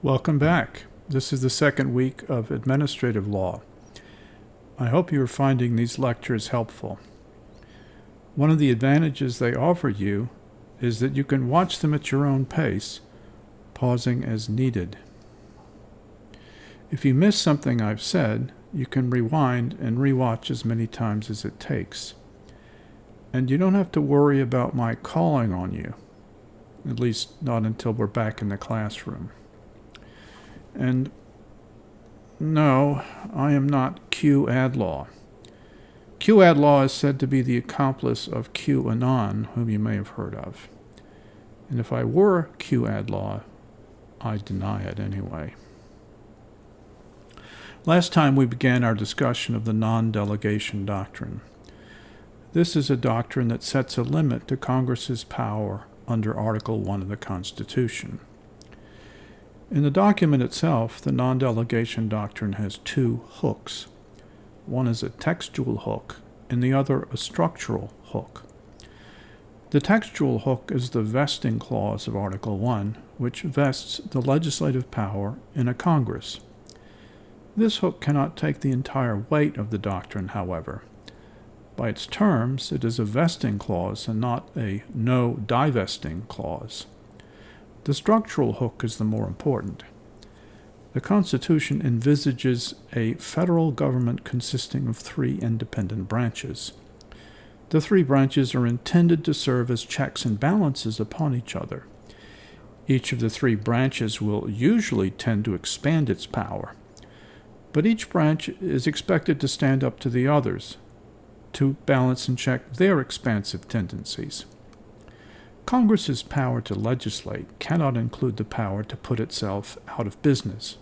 Welcome back. This is the second week of administrative law. I hope you are finding these lectures helpful. One of the advantages they offer you is that you can watch them at your own pace, pausing as needed. If you miss something I've said, you can rewind and rewatch as many times as it takes. And you don't have to worry about my calling on you, at least not until we're back in the classroom. And no, I am not Q Adlaw. Q Adlaw is said to be the accomplice of Q Anon, whom you may have heard of. And if I were Q Adlaw, I deny it anyway. Last time we began our discussion of the non delegation doctrine. This is a doctrine that sets a limit to Congress's power under Article 1 of the Constitution. In the document itself, the non delegation doctrine has two hooks. One is a textual hook, and the other a structural hook. The textual hook is the vesting clause of Article 1, which vests the legislative power in a Congress. This hook cannot take the entire weight of the doctrine, however. By its terms, it is a vesting clause and not a no divesting clause. The structural hook is the more important. The Constitution envisages a federal government consisting of three independent branches. The three branches are intended to serve as checks and balances upon each other. Each of the three branches will usually tend to expand its power, but each branch is expected to stand up to the others to balance and check their expansive tendencies. Congress's power to legislate cannot include the power to put itself out of business.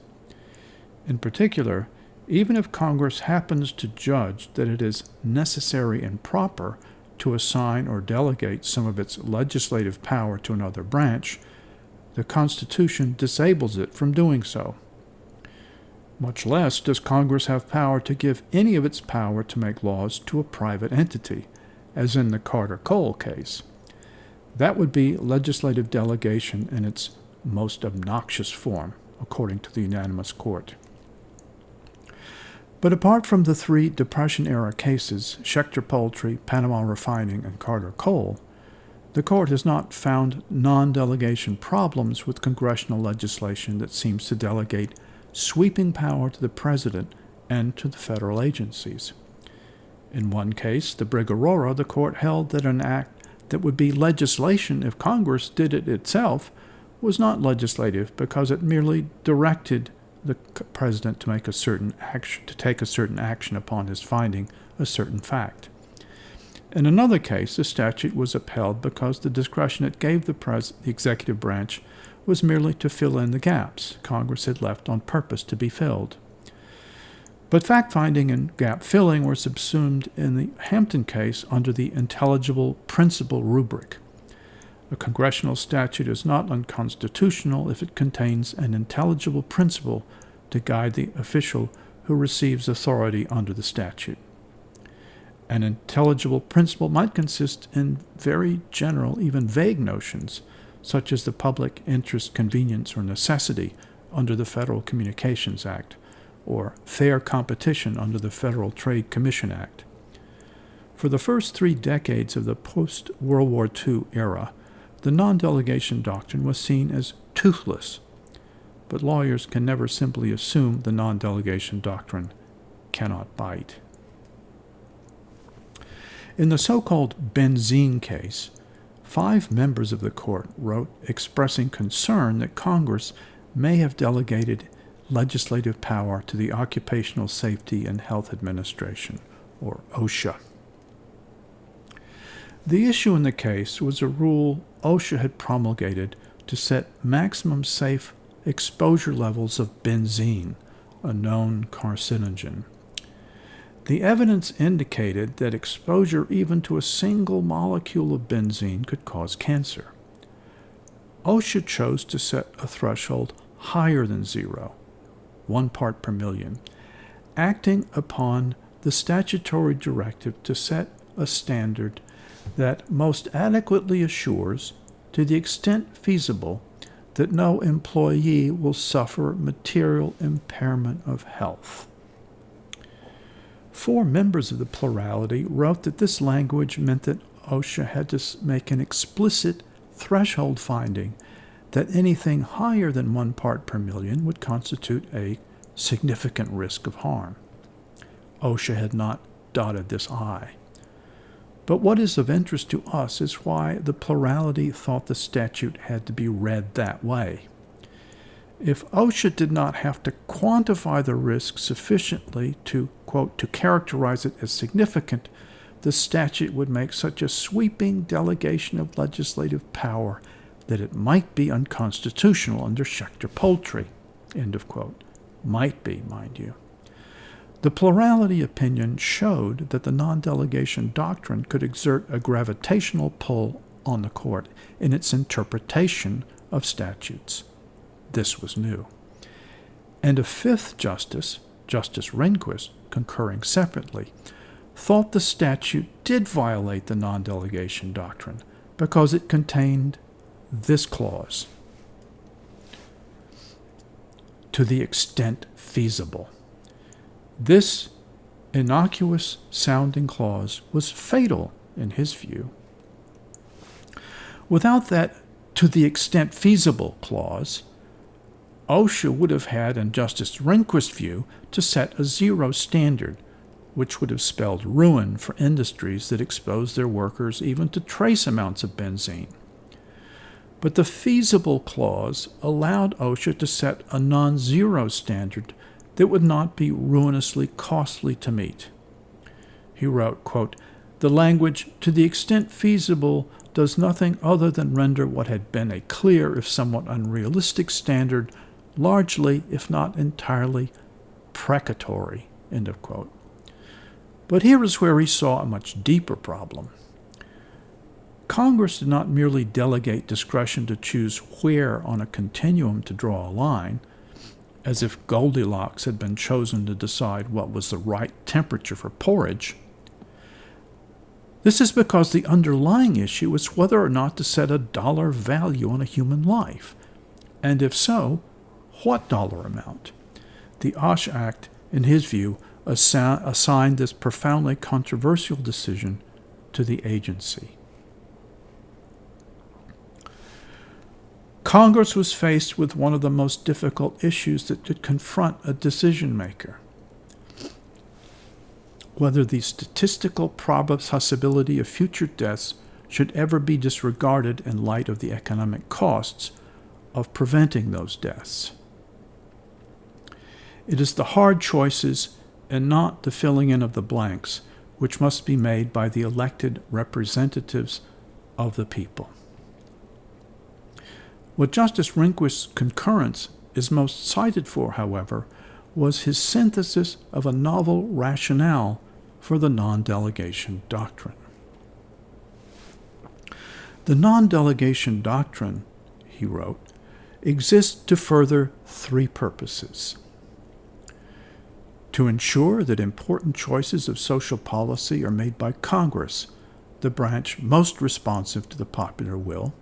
In particular, even if Congress happens to judge that it is necessary and proper to assign or delegate some of its legislative power to another branch, the Constitution disables it from doing so. Much less does Congress have power to give any of its power to make laws to a private entity, as in the Carter Coal case. That would be legislative delegation in its most obnoxious form, according to the unanimous court. But apart from the three Depression era cases, Schechter Poultry, Panama Refining, and Carter Coal, the court has not found non delegation problems with congressional legislation that seems to delegate sweeping power to the president and to the federal agencies. In one case, the Brig Aurora, the court held that an act that would be legislation if Congress did it itself was not legislative because it merely directed the president to make a certain action to take a certain action upon his finding a certain fact. In another case, the statute was upheld because the discretion it gave the, pres- the executive branch was merely to fill in the gaps Congress had left on purpose to be filled. But fact finding and gap filling were subsumed in the Hampton case under the intelligible principle rubric. A congressional statute is not unconstitutional if it contains an intelligible principle to guide the official who receives authority under the statute. An intelligible principle might consist in very general, even vague notions, such as the public interest, convenience, or necessity under the Federal Communications Act or fair competition under the Federal Trade Commission Act. For the first three decades of the post World War II era, the non delegation doctrine was seen as toothless, but lawyers can never simply assume the non delegation doctrine cannot bite. In the so called benzene case, five members of the court wrote expressing concern that Congress may have delegated legislative power to the Occupational Safety and Health Administration, or OSHA. The issue in the case was a rule OSHA had promulgated to set maximum safe exposure levels of benzene, a known carcinogen. The evidence indicated that exposure even to a single molecule of benzene could cause cancer. OSHA chose to set a threshold higher than zero, one part per million, acting upon the statutory directive to set a standard that most adequately assures, to the extent feasible, that no employee will suffer material impairment of health. Four members of the plurality wrote that this language meant that OSHA had to make an explicit threshold finding that anything higher than one part per million would constitute a significant risk of harm. OSHA had not dotted this I. But what is of interest to us is why the plurality thought the statute had to be read that way. If OSHA did not have to quantify the risk sufficiently to, quote, to characterize it as significant, the statute would make such a sweeping delegation of legislative power that it might be unconstitutional under Schechter Poultry. End of quote. Might be, mind you. The plurality opinion showed that the non delegation doctrine could exert a gravitational pull on the court in its interpretation of statutes. This was new. And a fifth justice, Justice Rehnquist, concurring separately, thought the statute did violate the non delegation doctrine because it contained this clause to the extent feasible. This innocuous sounding clause was fatal in his view. Without that to the extent feasible clause, OSHA would have had, in Justice Rehnquist's view, to set a zero standard, which would have spelled ruin for industries that expose their workers even to trace amounts of benzene. But the feasible clause allowed OSHA to set a non zero standard that would not be ruinously costly to meet. He wrote, quote, The language, to the extent feasible, does nothing other than render what had been a clear, if somewhat unrealistic, standard largely, if not entirely, precatory. End of quote. But here is where he saw a much deeper problem. Congress did not merely delegate discretion to choose where on a continuum to draw a line, as if Goldilocks had been chosen to decide what was the right temperature for porridge. This is because the underlying issue is whether or not to set a dollar value on a human life, and if so, what dollar amount? The OSH Act, in his view, assi- assigned this profoundly controversial decision to the agency. Congress was faced with one of the most difficult issues that could confront a decision maker whether the statistical possibility of future deaths should ever be disregarded in light of the economic costs of preventing those deaths. It is the hard choices and not the filling in of the blanks which must be made by the elected representatives of the people. What Justice Rehnquist's concurrence is most cited for, however, was his synthesis of a novel rationale for the non delegation doctrine. The non delegation doctrine, he wrote, exists to further three purposes to ensure that important choices of social policy are made by Congress, the branch most responsive to the popular will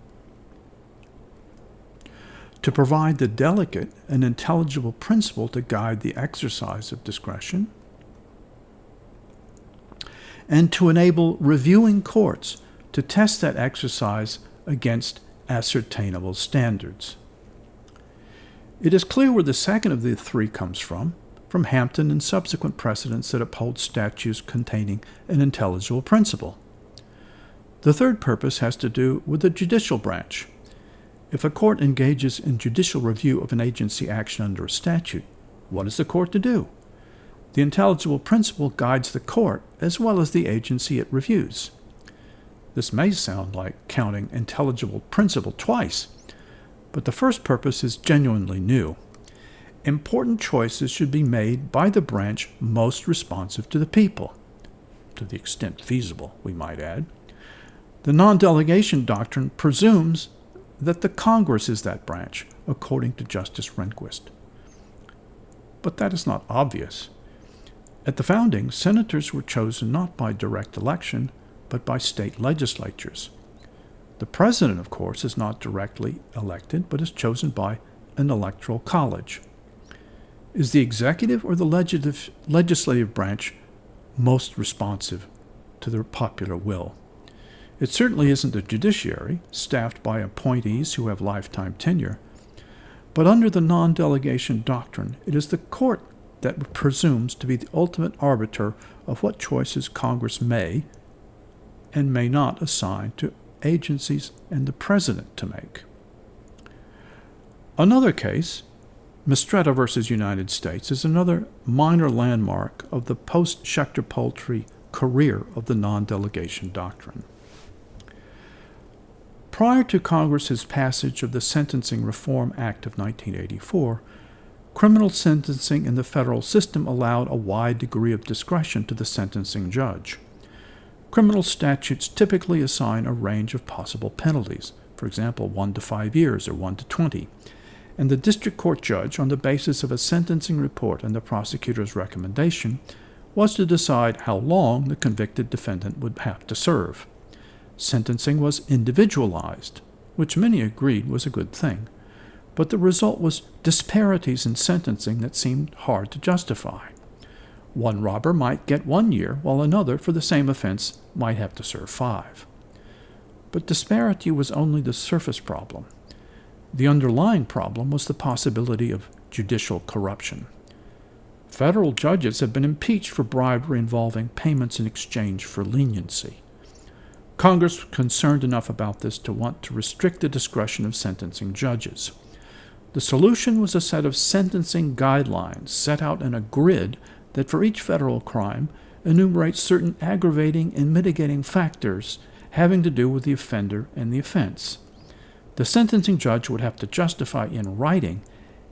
to provide the delicate and intelligible principle to guide the exercise of discretion, and to enable reviewing courts to test that exercise against ascertainable standards. It is clear where the second of the three comes from, from Hampton and subsequent precedents that uphold statutes containing an intelligible principle. The third purpose has to do with the judicial branch if a court engages in judicial review of an agency action under a statute, what is the court to do? The intelligible principle guides the court as well as the agency it reviews. This may sound like counting intelligible principle twice, but the first purpose is genuinely new. Important choices should be made by the branch most responsive to the people, to the extent feasible, we might add. The non delegation doctrine presumes that the Congress is that branch, according to Justice Rehnquist. But that is not obvious. At the founding, senators were chosen not by direct election, but by state legislatures. The president, of course, is not directly elected, but is chosen by an electoral college. Is the executive or the legislative, branch most responsive to the popular will? It certainly isn't the judiciary, staffed by appointees who have lifetime tenure. But under the non delegation doctrine, it is the court that presumes to be the ultimate arbiter of what choices Congress may and may not assign to agencies and the president to make. Another case, Mistretta versus United States, is another minor landmark of the post Schechter Poultry career of the non delegation doctrine. Prior to Congress's passage of the Sentencing Reform Act of 1984, criminal sentencing in the federal system allowed a wide degree of discretion to the sentencing judge. Criminal statutes typically assign a range of possible penalties, for example, 1 to 5 years or 1 to 20, and the district court judge, on the basis of a sentencing report and the prosecutor's recommendation, was to decide how long the convicted defendant would have to serve. Sentencing was individualized, which many agreed was a good thing, but the result was disparities in sentencing that seemed hard to justify. One robber might get one year, while another, for the same offense, might have to serve five. But disparity was only the surface problem. The underlying problem was the possibility of judicial corruption. Federal judges have been impeached for bribery involving payments in exchange for leniency. Congress was concerned enough about this to want to restrict the discretion of sentencing judges. The solution was a set of sentencing guidelines set out in a grid that for each federal crime enumerates certain aggravating and mitigating factors having to do with the offender and the offense. The sentencing judge would have to justify in writing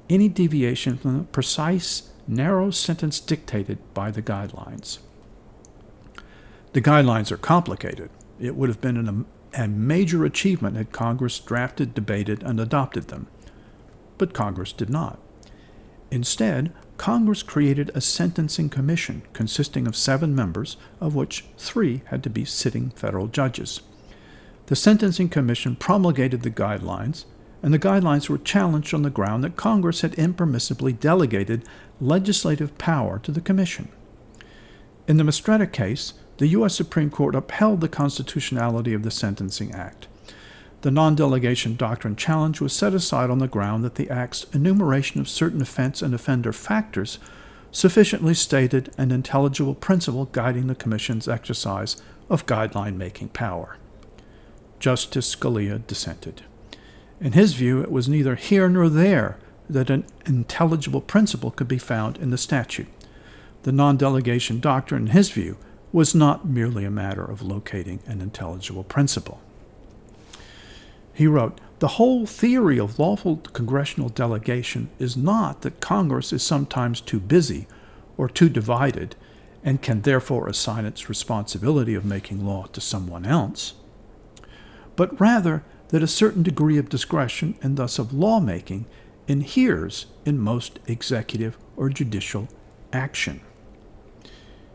any deviation from the precise, narrow sentence dictated by the guidelines. The guidelines are complicated. It would have been a major achievement had Congress drafted, debated, and adopted them. But Congress did not. Instead, Congress created a sentencing commission consisting of seven members, of which three had to be sitting federal judges. The Sentencing Commission promulgated the guidelines, and the guidelines were challenged on the ground that Congress had impermissibly delegated legislative power to the Commission. In the Mistretta case, the U.S. Supreme Court upheld the constitutionality of the Sentencing Act. The non delegation doctrine challenge was set aside on the ground that the Act's enumeration of certain offense and offender factors sufficiently stated an intelligible principle guiding the Commission's exercise of guideline making power. Justice Scalia dissented. In his view, it was neither here nor there that an intelligible principle could be found in the statute. The non delegation doctrine, in his view, was not merely a matter of locating an intelligible principle. He wrote, The whole theory of lawful congressional delegation is not that Congress is sometimes too busy or too divided and can therefore assign its responsibility of making law to someone else, but rather that a certain degree of discretion and thus of lawmaking inheres in most executive or judicial action.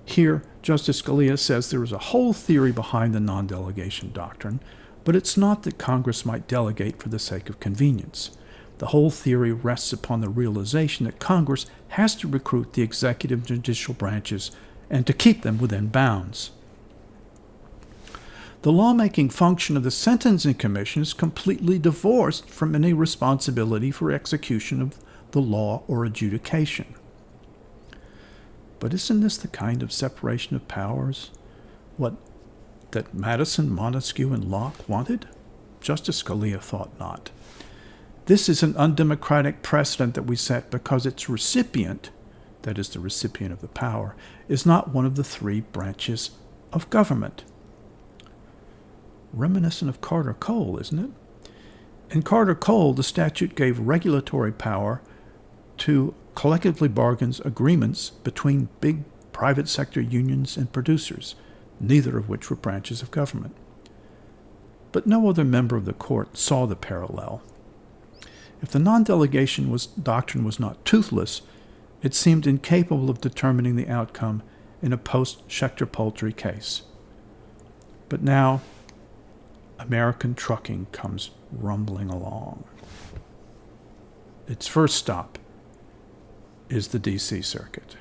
Here, Justice Scalia says there is a whole theory behind the non delegation doctrine but it's not that Congress might delegate for the sake of convenience. The whole theory rests upon the realization that Congress has to recruit the executive and judicial branches and to keep them within bounds. The lawmaking function of the Sentencing Commission is completely divorced from any responsibility for execution of the law or adjudication. But isn't this the kind of separation of powers? What that Madison, Montesquieu, and Locke wanted? Justice Scalia thought not. This is an undemocratic precedent that we set because its recipient, that is, the recipient of the power, is not one of the three branches of government. Reminiscent of Carter Coal, isn't it? In Carter Coal, the statute gave regulatory power to collectively bargains agreements between big private sector unions and producers neither of which were branches of government. But no other member of the court saw the parallel. If the non delegation was, doctrine was not toothless, it seemed incapable of determining the outcome in a post Schechter Poultry case. But now, American trucking comes rumbling along. Its first stop is the DC Circuit.